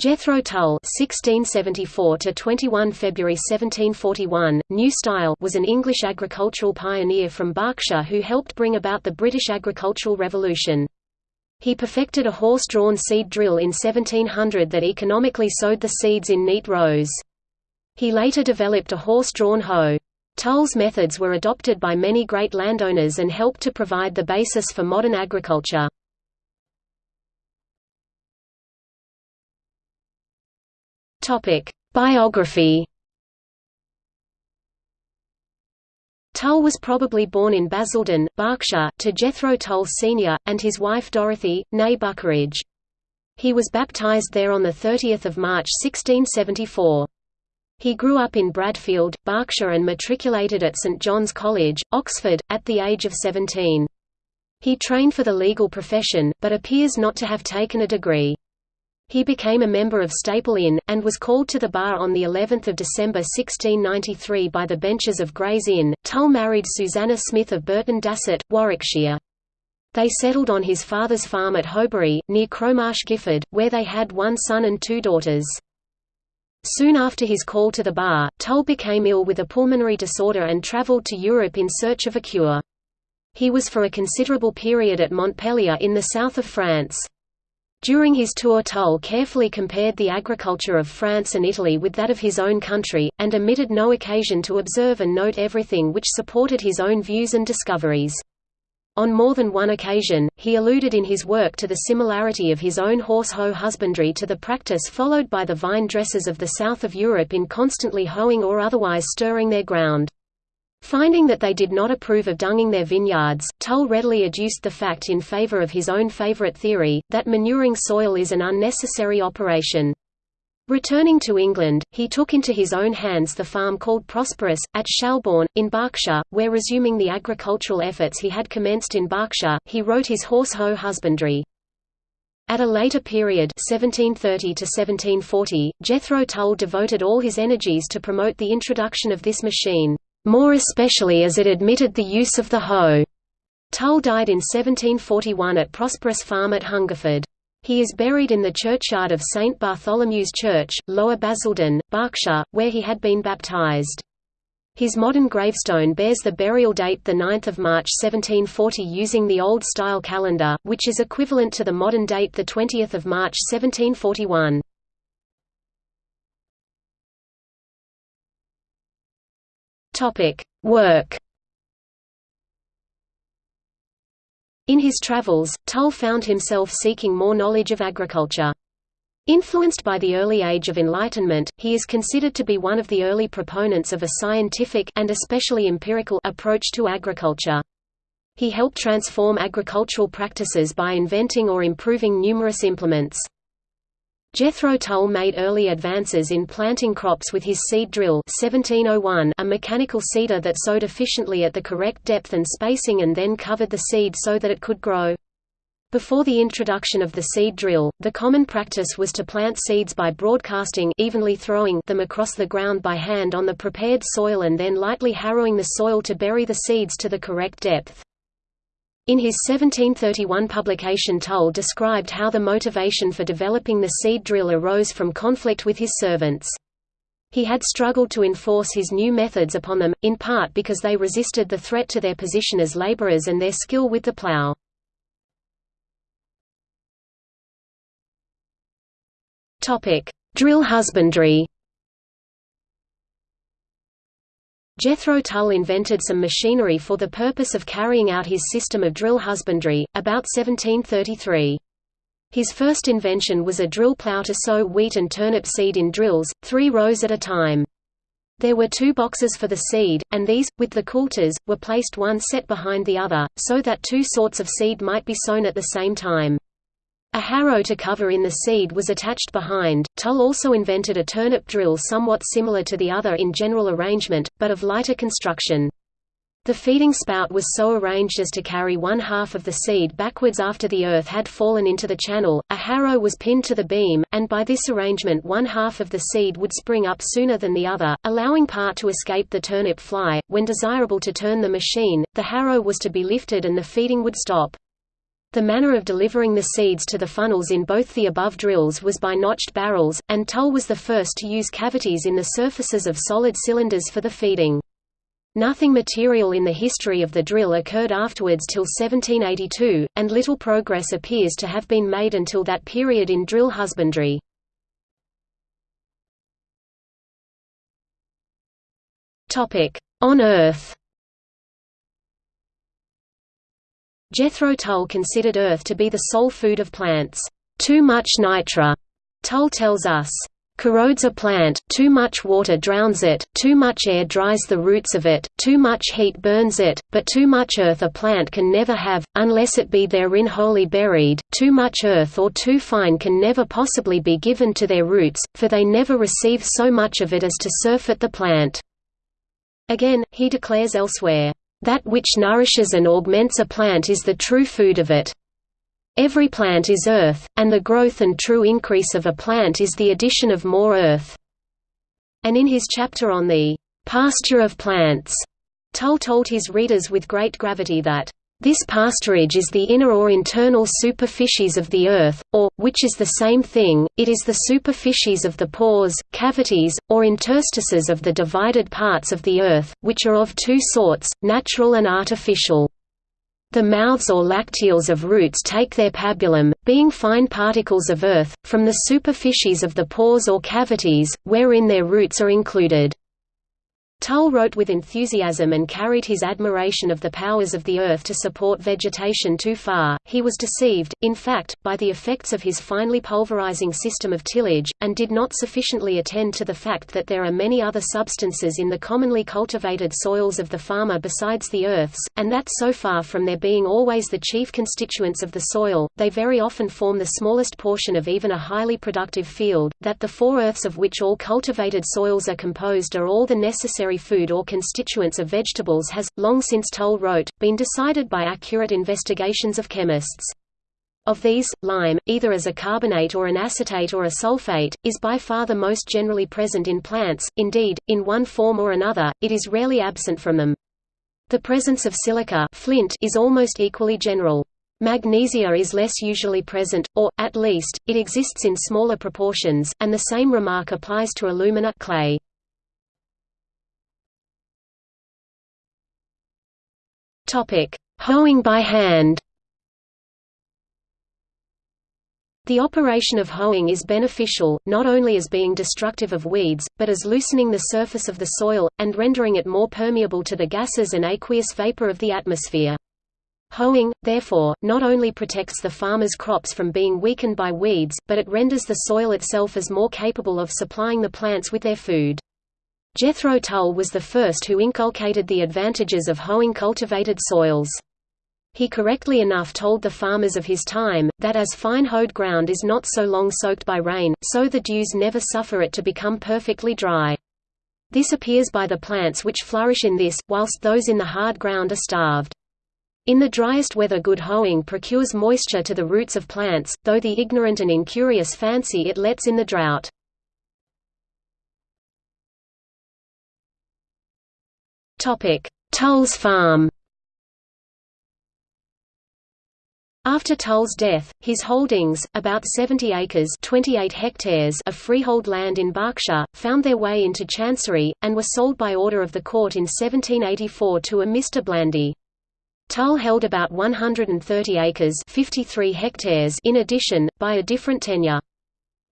Jethro Tull (1674–21 February 1741), New Style, was an English agricultural pioneer from Berkshire who helped bring about the British agricultural revolution. He perfected a horse-drawn seed drill in 1700 that economically sowed the seeds in neat rows. He later developed a horse-drawn hoe. Tull's methods were adopted by many great landowners and helped to provide the basis for modern agriculture. Topic: Biography. Tull was probably born in Basildon, Berkshire, to Jethro Tull Sr., and his wife Dorothy, née Buckeridge. He was baptized there on 30 March 1674. He grew up in Bradfield, Berkshire and matriculated at St John's College, Oxford, at the age of 17. He trained for the legal profession, but appears not to have taken a degree. He became a member of Staple Inn, and was called to the bar on of December 1693 by the benches of Gray's Inn. Tull married Susanna Smith of Burton Dassett, Warwickshire. They settled on his father's farm at Howberry, near Crowmarsh Gifford, where they had one son and two daughters. Soon after his call to the bar, Tull became ill with a pulmonary disorder and travelled to Europe in search of a cure. He was for a considerable period at Montpellier in the south of France. During his tour Tull carefully compared the agriculture of France and Italy with that of his own country, and omitted no occasion to observe and note everything which supported his own views and discoveries. On more than one occasion, he alluded in his work to the similarity of his own horse-hoe husbandry to the practice followed by the vine dressers of the south of Europe in constantly hoeing or otherwise stirring their ground. Finding that they did not approve of dunging their vineyards, Tull readily adduced the fact in favor of his own favorite theory, that manuring soil is an unnecessary operation. Returning to England, he took into his own hands the farm called Prosperous, at Shalbourne, in Berkshire, where resuming the agricultural efforts he had commenced in Berkshire, he wrote his horse-hoe husbandry. At a later period 1730 1740, Jethro Tull devoted all his energies to promote the introduction of this machine more especially as it admitted the use of the hoe. Tull died in 1741 at Prosperous Farm at Hungerford. He is buried in the churchyard of St. Bartholomew's Church, Lower Basildon, Berkshire, where he had been baptized. His modern gravestone bears the burial date 9 March 1740 using the Old-style calendar, which is equivalent to the modern date 20 March 1741. Topic: Work. In his travels, Tull found himself seeking more knowledge of agriculture. Influenced by the early age of enlightenment, he is considered to be one of the early proponents of a scientific and especially empirical approach to agriculture. He helped transform agricultural practices by inventing or improving numerous implements. Jethro Tull made early advances in planting crops with his seed drill 1701, a mechanical seeder that sowed efficiently at the correct depth and spacing and then covered the seed so that it could grow. Before the introduction of the seed drill, the common practice was to plant seeds by broadcasting evenly throwing them across the ground by hand on the prepared soil and then lightly harrowing the soil to bury the seeds to the correct depth. In his 1731 publication Tull described how the motivation for developing the seed drill arose from conflict with his servants. He had struggled to enforce his new methods upon them, in part because they resisted the threat to their position as laborers and their skill with the plow. Drill husbandry Jethro Tull invented some machinery for the purpose of carrying out his system of drill husbandry, about 1733. His first invention was a drill plough to sow wheat and turnip seed in drills, three rows at a time. There were two boxes for the seed, and these, with the coulters, were placed one set behind the other, so that two sorts of seed might be sown at the same time. A harrow to cover in the seed was attached behind. Tull also invented a turnip drill somewhat similar to the other in general arrangement, but of lighter construction. The feeding spout was so arranged as to carry one half of the seed backwards after the earth had fallen into the channel, a harrow was pinned to the beam, and by this arrangement one half of the seed would spring up sooner than the other, allowing part to escape the turnip fly. When desirable to turn the machine, the harrow was to be lifted and the feeding would stop. The manner of delivering the seeds to the funnels in both the above drills was by notched barrels, and Tull was the first to use cavities in the surfaces of solid cylinders for the feeding. Nothing material in the history of the drill occurred afterwards till 1782, and little progress appears to have been made until that period in drill husbandry. On Earth Jethro Tull considered earth to be the sole food of plants. Too much nitre, Tull tells us, corrodes a plant, too much water drowns it, too much air dries the roots of it, too much heat burns it, but too much earth a plant can never have, unless it be therein wholly buried, too much earth or too fine can never possibly be given to their roots, for they never receive so much of it as to surfeit the plant. Again, he declares elsewhere, that which nourishes and augments a plant is the true food of it. Every plant is earth, and the growth and true increase of a plant is the addition of more earth. And in his chapter on the pasture of plants, Tull told his readers with great gravity that this pasturage is the inner or internal superficies of the earth, or, which is the same thing, it is the superficies of the pores, cavities, or interstices of the divided parts of the earth, which are of two sorts, natural and artificial. The mouths or lacteals of roots take their pabulum, being fine particles of earth, from the superficies of the pores or cavities, wherein their roots are included. Tull wrote with enthusiasm and carried his admiration of the powers of the earth to support vegetation too far. He was deceived, in fact, by the effects of his finely pulverizing system of tillage, and did not sufficiently attend to the fact that there are many other substances in the commonly cultivated soils of the farmer besides the earths, and that so far from their being always the chief constituents of the soil, they very often form the smallest portion of even a highly productive field, that the four earths of which all cultivated soils are composed are all the necessary food or constituents of vegetables has, long since Tull wrote, been decided by accurate investigations of chemists. Of these, lime, either as a carbonate or an acetate or a sulfate, is by far the most generally present in plants, indeed, in one form or another, it is rarely absent from them. The presence of silica flint is almost equally general. Magnesia is less usually present, or, at least, it exists in smaller proportions, and the same remark applies to alumina clay. Topic: Hoeing by hand. The operation of hoeing is beneficial, not only as being destructive of weeds, but as loosening the surface of the soil, and rendering it more permeable to the gases and aqueous vapor of the atmosphere. Hoeing, therefore, not only protects the farmer's crops from being weakened by weeds, but it renders the soil itself as more capable of supplying the plants with their food. Jethro Tull was the first who inculcated the advantages of hoeing cultivated soils. He correctly enough told the farmers of his time, that as fine hoed ground is not so long soaked by rain, so the dews never suffer it to become perfectly dry. This appears by the plants which flourish in this, whilst those in the hard ground are starved. In the driest weather good hoeing procures moisture to the roots of plants, though the ignorant and incurious fancy it lets in the drought. Tull's farm After Tull's death, his holdings, about 70 acres 28 hectares of freehold land in Berkshire, found their way into Chancery, and were sold by order of the court in 1784 to a Mr. Blandy. Tull held about 130 acres 53 hectares in addition, by a different tenure.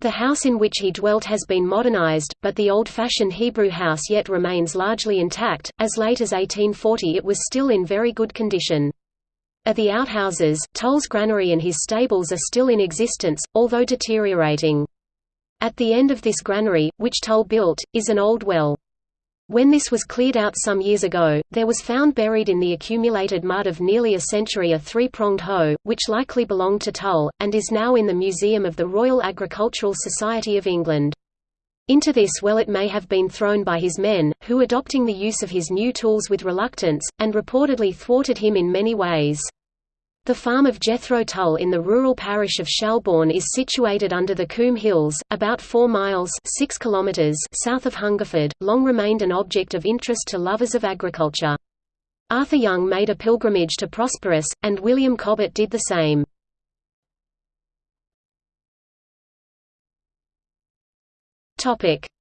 The house in which he dwelt has been modernized, but the old-fashioned Hebrew house yet remains largely intact. As late as 1840 it was still in very good condition. At the outhouses, Tull's granary and his stables are still in existence, although deteriorating. At the end of this granary, which Tull built, is an old well. When this was cleared out some years ago, there was found buried in the accumulated mud of nearly a century a three-pronged hoe, which likely belonged to Tull, and is now in the Museum of the Royal Agricultural Society of England. Into this well it may have been thrown by his men, who adopting the use of his new tools with reluctance, and reportedly thwarted him in many ways. The farm of Jethro Tull in the rural parish of Shalbourne is situated under the Coombe Hills, about 4 miles 6 kilometers south of Hungerford, long remained an object of interest to lovers of agriculture. Arthur Young made a pilgrimage to Prosperous, and William Cobbett did the same.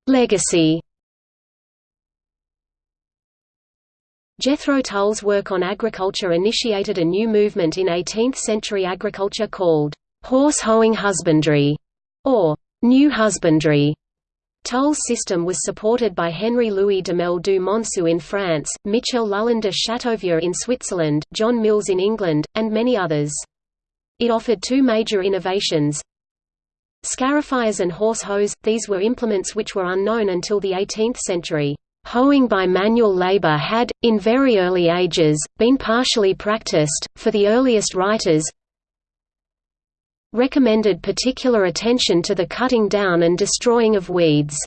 Legacy Jethro Tull's work on agriculture initiated a new movement in 18th-century agriculture called horse-hoeing husbandry, or new husbandry. Tull's system was supported by Henri-Louis Duhamel du Monceau in France, Michel Lullin de Chateauvieux in Switzerland, John Mills in England, and many others. It offered two major innovations, Scarifiers and horse hoes, these were implements which were unknown until the 18th century. Hoeing by manual labor had, in very early ages, been partially practiced, for the earliest writers recommended particular attention to the cutting down and destroying of weeds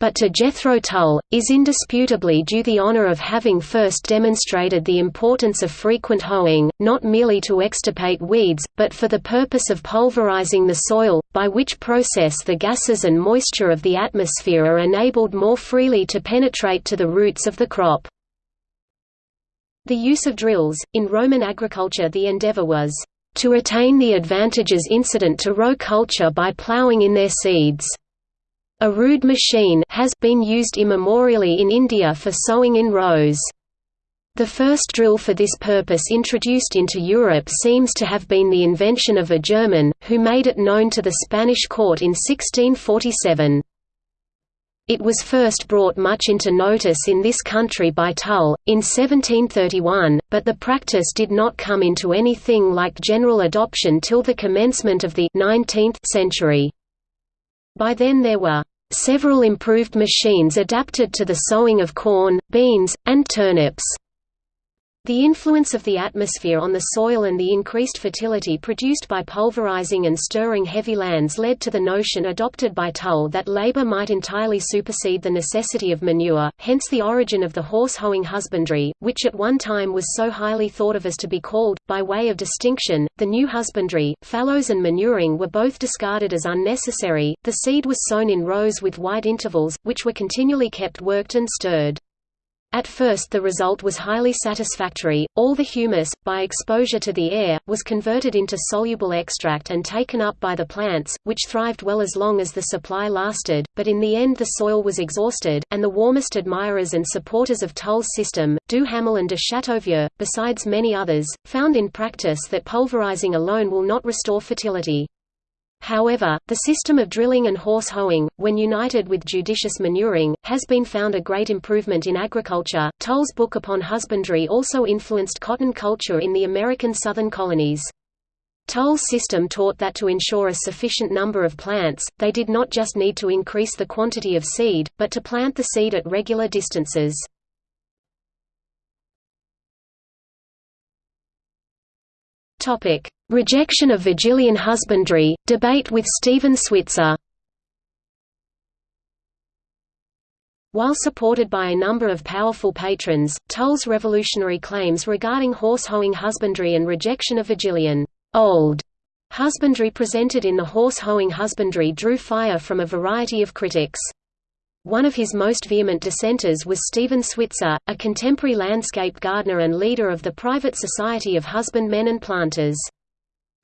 but to Jethro Tull, is indisputably due the honor of having first demonstrated the importance of frequent hoeing, not merely to extirpate weeds, but for the purpose of pulverizing the soil, by which process the gases and moisture of the atmosphere are enabled more freely to penetrate to the roots of the crop. The use of drills, in Roman agriculture the endeavor was, "...to attain the advantages incident to row culture by ploughing in their seeds." A rude machine has been used immemorially in India for sowing in rows. The first drill for this purpose introduced into Europe seems to have been the invention of a German, who made it known to the Spanish court in 1647. It was first brought much into notice in this country by Tull, in 1731, but the practice did not come into anything like general adoption till the commencement of the 19th century. By then there were several improved machines adapted to the sowing of corn, beans, and turnips. The influence of the atmosphere on the soil and the increased fertility produced by pulverizing and stirring heavy lands led to the notion adopted by Tull that labor might entirely supersede the necessity of manure, hence the origin of the horse-hoeing husbandry, which at one time was so highly thought of as to be called, by way of distinction, the new husbandry. Fallows and manuring were both discarded as unnecessary, the seed was sown in rows with wide intervals, which were continually kept worked and stirred. At first the result was highly satisfactory, all the humus, by exposure to the air, was converted into soluble extract and taken up by the plants, which thrived well as long as the supply lasted, but in the end the soil was exhausted, and the warmest admirers and supporters of Tull's system, Duhamel and de Chateauvieux, besides many others, found in practice that pulverizing alone will not restore fertility. However, the system of drilling and horse hoeing, when united with judicious manuring, has been found a great improvement in agriculture. Tull's book upon husbandry also influenced cotton culture in the American southern colonies. Tull's system taught that to ensure a sufficient number of plants, they did not just need to increase the quantity of seed, but to plant the seed at regular distances. Topic: Rejection of Virgilian husbandry, debate with Stephen Switzer While supported by a number of powerful patrons, Tull's revolutionary claims regarding horse-hoeing husbandry and rejection of Virgilian old husbandry presented in the horse-hoeing husbandry drew fire from a variety of critics. One of his most vehement dissenters was Stephen Switzer, a contemporary landscape gardener and leader of the private Society of Husbandmen and Planters.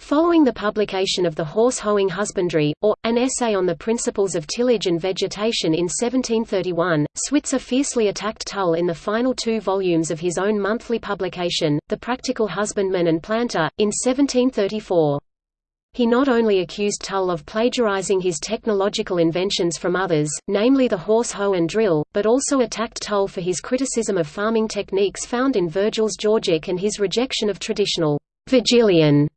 Following the publication of The Horse-Hoeing Husbandry, or, an essay on the principles of tillage and vegetation in 1731, Switzer fiercely attacked Tull in the final two volumes of his own monthly publication, The Practical Husbandman and Planter, in 1734. He not only accused Tull of plagiarizing his technological inventions from others, namely the horse hoe and drill, but also attacked Tull for his criticism of farming techniques found in Virgil's Georgic and his rejection of traditional Virgilian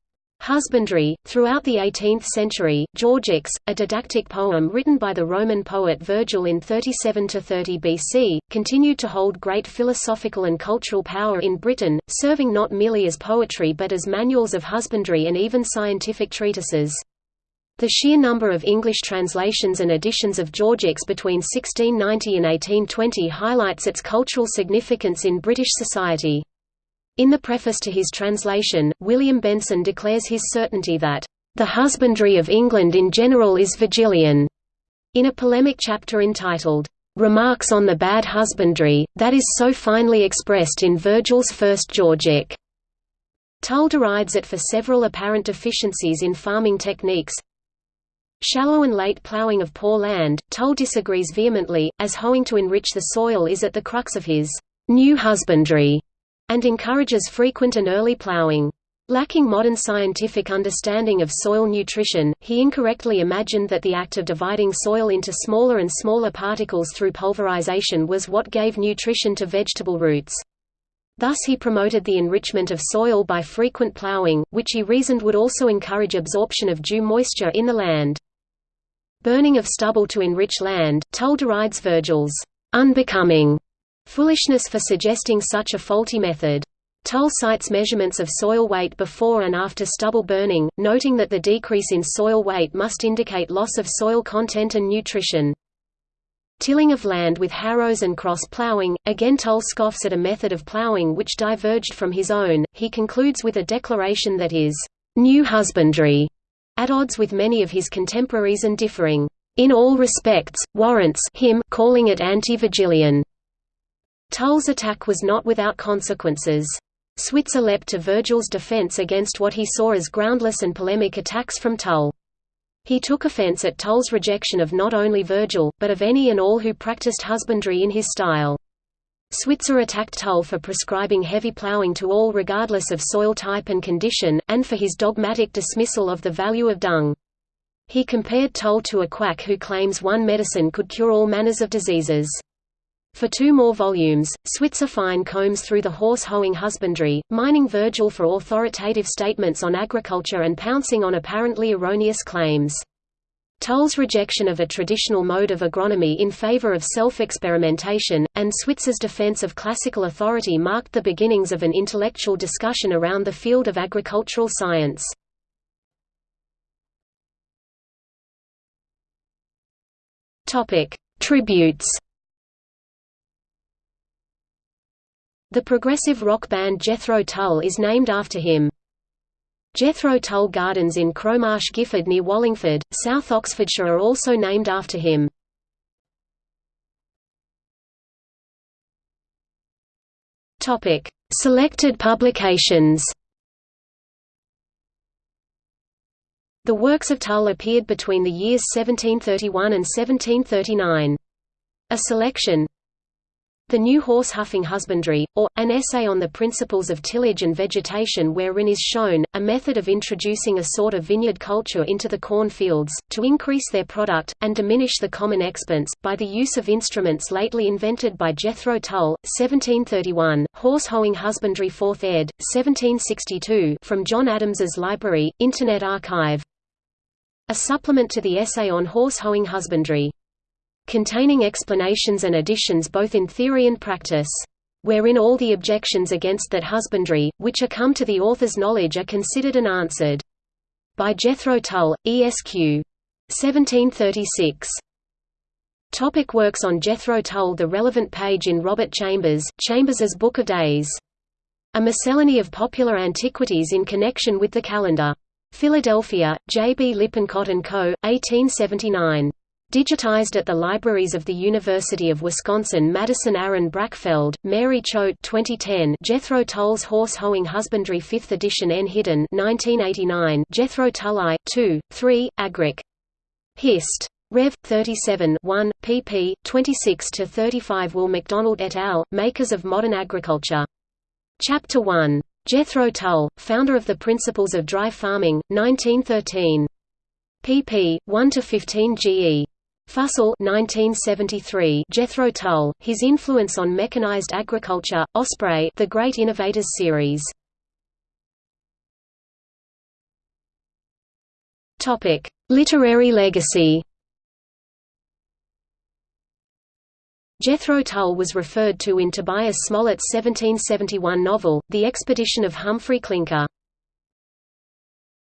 Husbandry. Throughout the 18th century, Georgics, a didactic poem written by the Roman poet Virgil in 37–30 BC, continued to hold great philosophical and cultural power in Britain, serving not merely as poetry but as manuals of husbandry and even scientific treatises. The sheer number of English translations and editions of Georgics between 1690 and 1820 highlights its cultural significance in British society. In the preface to his translation, William Benson declares his certainty that, "...the husbandry of England in general is Virgilian." In a polemic chapter entitled, remarks on the bad husbandry, that is so finely expressed in Virgil's First Georgic. Tull derides it for several apparent deficiencies in farming techniques. Shallow and late ploughing of poor land, Tull disagrees vehemently, as hoeing to enrich the soil is at the crux of his new husbandry, and encourages frequent and early ploughing. Lacking modern scientific understanding of soil nutrition, he incorrectly imagined that the act of dividing soil into smaller and smaller particles through pulverization was what gave nutrition to vegetable roots. Thus he promoted the enrichment of soil by frequent plowing, which he reasoned would also encourage absorption of dew moisture in the land. Burning of stubble to enrich land, Tull derides Virgil's unbecoming foolishness for suggesting such a faulty method. Tull cites measurements of soil weight before and after stubble burning, noting that the decrease in soil weight must indicate loss of soil content and nutrition. Tilling of land with harrows and cross plowing, again Tull scoffs at a method of plowing which diverged from his own. He concludes with a declaration that is new husbandry, at odds with many of his contemporaries and differing in all respects, warrants him calling it anti-Virgilian. Tull's attack was not without consequences. Switzer leapt to Virgil's defense against what he saw as groundless and polemic attacks from Tull. He took offense at Tull's rejection of not only Virgil, but of any and all who practiced husbandry in his style. Switzer attacked Tull for prescribing heavy plowing to all regardless of soil type and condition, and for his dogmatic dismissal of the value of dung. He compared Tull to a quack who claims one medicine could cure all manners of diseases. For two more volumes, Switzer fine combs through the horse-hoeing husbandry, mining Virgil for authoritative statements on agriculture and pouncing on apparently erroneous claims. Tull's rejection of a traditional mode of agronomy in favor of self-experimentation, and Switzer's defense of classical authority marked the beginnings of an intellectual discussion around the field of agricultural science. Tributes The progressive rock band Jethro Tull is named after him. Jethro Tull Gardens in Crowmarsh Gifford near Wallingford, South Oxfordshire are also named after him. Selected publications The works of Tull appeared between the years 1731 and 1739. A selection the New Horse Huffing Husbandry, or, an essay on the principles of tillage and vegetation wherein is shown, a method of introducing a sort of vineyard culture into the corn fields, to increase their product, and diminish the common expense, by the use of instruments lately invented by Jethro Tull, 1731, Horse Hoeing Husbandry 4th ed., 1762 from John Adams's Library, Internet Archive. A supplement to the essay on horse hoeing husbandry containing explanations and additions both in theory and practice. Wherein all the objections against that husbandry, which are come to the author's knowledge are considered and answered. By Jethro Tull, Esq. 1736. Topic works on Jethro Tull The relevant page in Robert Chambers, Chambers's Book of Days. A miscellany of popular antiquities in connection with the calendar. Philadelphia, J. B. Lippincott & Co., 1879. Digitized at the libraries of the University of Wisconsin Madison Aaron Brackfeld, Mary Choate 2010 Jethro Tull's Horse Hoeing Husbandry 5th edition N. Hidden 1989 Jethro Tull I, 2, 3, Agric. Hist. Rev. 37 1, pp. 26–35 Will McDonald et al., Makers of Modern Agriculture. Chapter 1. Jethro Tull, founder of the Principles of Dry Farming, 1913. pp. 1–15 GE. Fussell 1973 Jethro Tull, His Influence on Mechanized Agriculture, Osprey The Great Innovators Series. Literary legacy Jethro Tull was referred to in Tobias Smollett's 1771 novel, The Expedition of Humphrey Clinker.